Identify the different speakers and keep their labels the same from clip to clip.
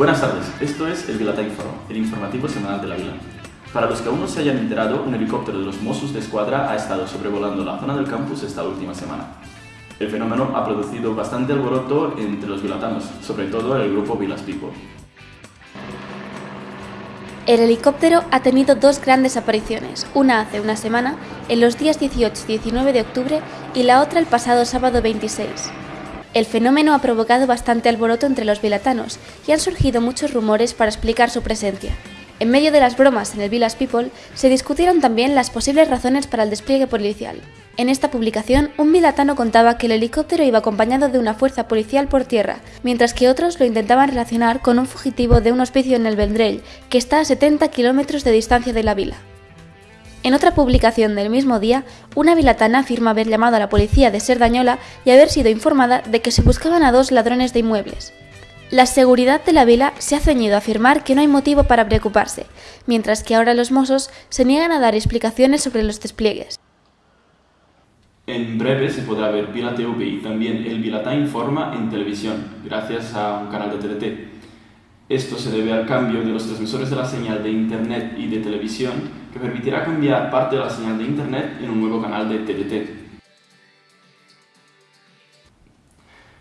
Speaker 1: Buenas tardes, esto es el Vilata Informa, el informativo semanal de la Vila. Para los que aún no se hayan enterado, un helicóptero de los Mossos de Escuadra ha estado sobrevolando la zona del campus esta última semana. El fenómeno ha producido bastante alboroto entre los vilatanos, sobre todo el grupo Vilas People.
Speaker 2: El helicóptero ha tenido dos grandes apariciones, una hace una semana, en los días 18 y 19 de octubre, y la otra el pasado sábado 26. El fenómeno ha provocado bastante alboroto entre los vilatanos y han surgido muchos rumores para explicar su presencia. En medio de las bromas en el Villas People, se discutieron también las posibles razones para el despliegue policial. En esta publicación, un vilatano contaba que el helicóptero iba acompañado de una fuerza policial por tierra, mientras que otros lo intentaban relacionar con un fugitivo de un hospicio en el Vendrell, que está a 70 kilómetros de distancia de la vila. En otra publicación del mismo día, una vilatana afirma haber llamado a la policía de Serdañola y haber sido informada de que se buscaban a dos ladrones de inmuebles. La seguridad de la vila se ha ceñido a afirmar que no hay motivo para preocuparse, mientras que ahora los mozos se niegan a dar explicaciones sobre los despliegues.
Speaker 1: En breve se podrá ver Vila TV y también el Vilatá Informa en televisión, gracias a un canal de TDT. Esto se debe al cambio de los transmisores de la señal de Internet y de televisión, que permitirá cambiar parte de la señal de Internet en un nuevo canal de TDT.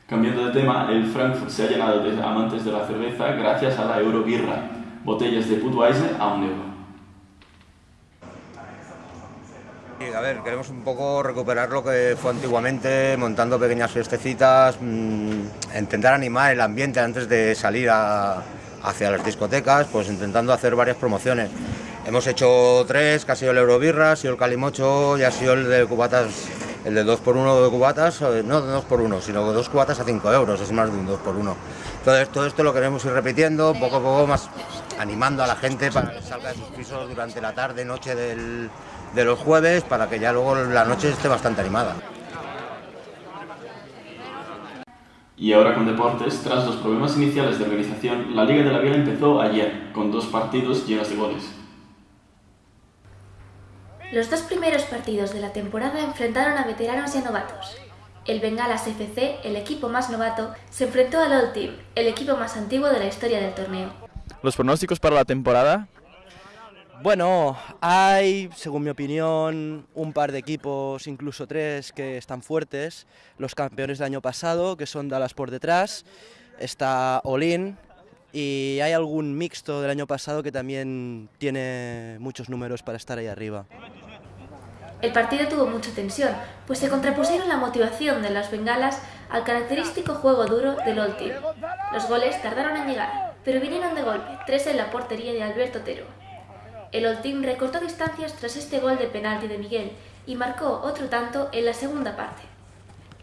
Speaker 1: Cambiando de tema, el Frankfurt se ha llenado de amantes de la cerveza gracias a la Eurobirra, botellas de Budweiser a un euro.
Speaker 3: A ver, queremos un poco recuperar lo que fue antiguamente, montando pequeñas fiestecitas, mmm, intentar animar el ambiente antes de salir hacia las discotecas, pues intentando hacer varias promociones. Hemos hecho tres, que ha sido el Eurobirra, ha sido el Calimocho y ha sido el de cubatas, el de 2x1 de cubatas, eh, no de 2x1, sino dos cubatas a 5 euros, es más de un 2x1. Entonces todo esto lo queremos ir repitiendo, poco a poco más animando a la gente para que salga de sus pisos durante la tarde, noche del, de los jueves, para que ya luego la noche esté bastante animada.
Speaker 1: Y ahora con deportes, tras los problemas iniciales de organización, la Liga de la Vila empezó ayer, con dos partidos llenos de goles.
Speaker 2: Los dos primeros partidos de la temporada enfrentaron a veteranos y a novatos. El Bengalas FC, el equipo más novato, se enfrentó al Old Team, el equipo más antiguo de la historia del torneo.
Speaker 4: ¿Los pronósticos para la temporada?
Speaker 5: Bueno, hay, según mi opinión, un par de equipos, incluso tres, que están fuertes. Los campeones del año pasado, que son Dallas por detrás, está Olin y hay algún mixto del año pasado que también tiene muchos números para estar ahí arriba.
Speaker 2: El partido tuvo mucha tensión, pues se contrapusieron la motivación de las bengalas al característico juego duro del Old Team. Los goles tardaron en llegar, pero vinieron de golpe, tres en la portería de Alberto Otero. El Team recortó distancias tras este gol de penalti de Miguel y marcó otro tanto en la segunda parte.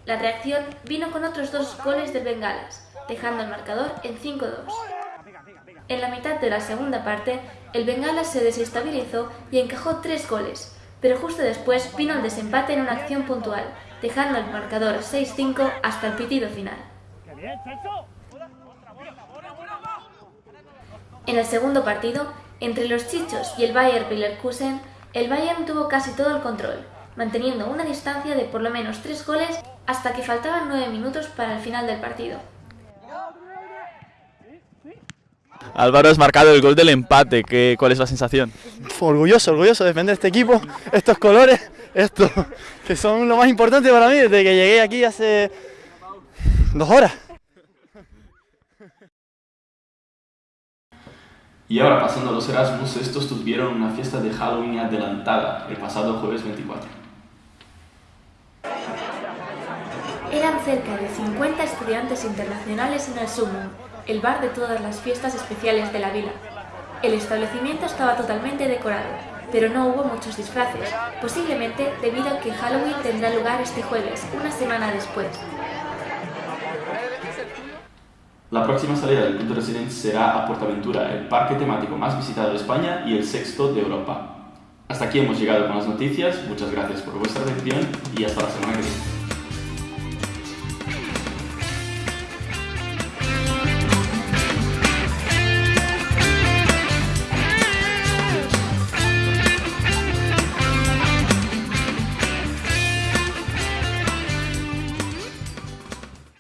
Speaker 2: La reacción vino con otros dos goles del Bengalas, dejando el marcador en 5-2. En la mitad de la segunda parte, el Bengalas se desestabilizó y encajó tres goles, pero justo después vino el desempate en una acción puntual, dejando el marcador 6-5 hasta el pitido final. En el segundo partido, entre los Chichos y el Bayer Leverkusen, el Bayern tuvo casi todo el control, manteniendo una distancia de por lo menos tres goles hasta que faltaban nueve minutos para el final del partido.
Speaker 4: Álvaro has marcado el gol del empate, ¿Qué, ¿cuál es la sensación?
Speaker 6: Orgulloso, orgulloso de defender este equipo, estos colores, esto, que son lo más importante para mí desde que llegué aquí hace dos horas.
Speaker 1: Y ahora, pasando a los Erasmus, estos tuvieron una fiesta de Halloween adelantada el pasado jueves 24.
Speaker 2: Eran cerca de 50 estudiantes internacionales en el Sumum, el bar de todas las fiestas especiales de la vila. El establecimiento estaba totalmente decorado, pero no hubo muchos disfraces, posiblemente debido a que Halloween tendrá lugar este jueves, una semana después.
Speaker 1: La próxima salida del Punto Residence será a Portaventura, el parque temático más visitado de España y el sexto de Europa. Hasta aquí hemos llegado con las noticias, muchas gracias por vuestra atención y hasta la semana que viene.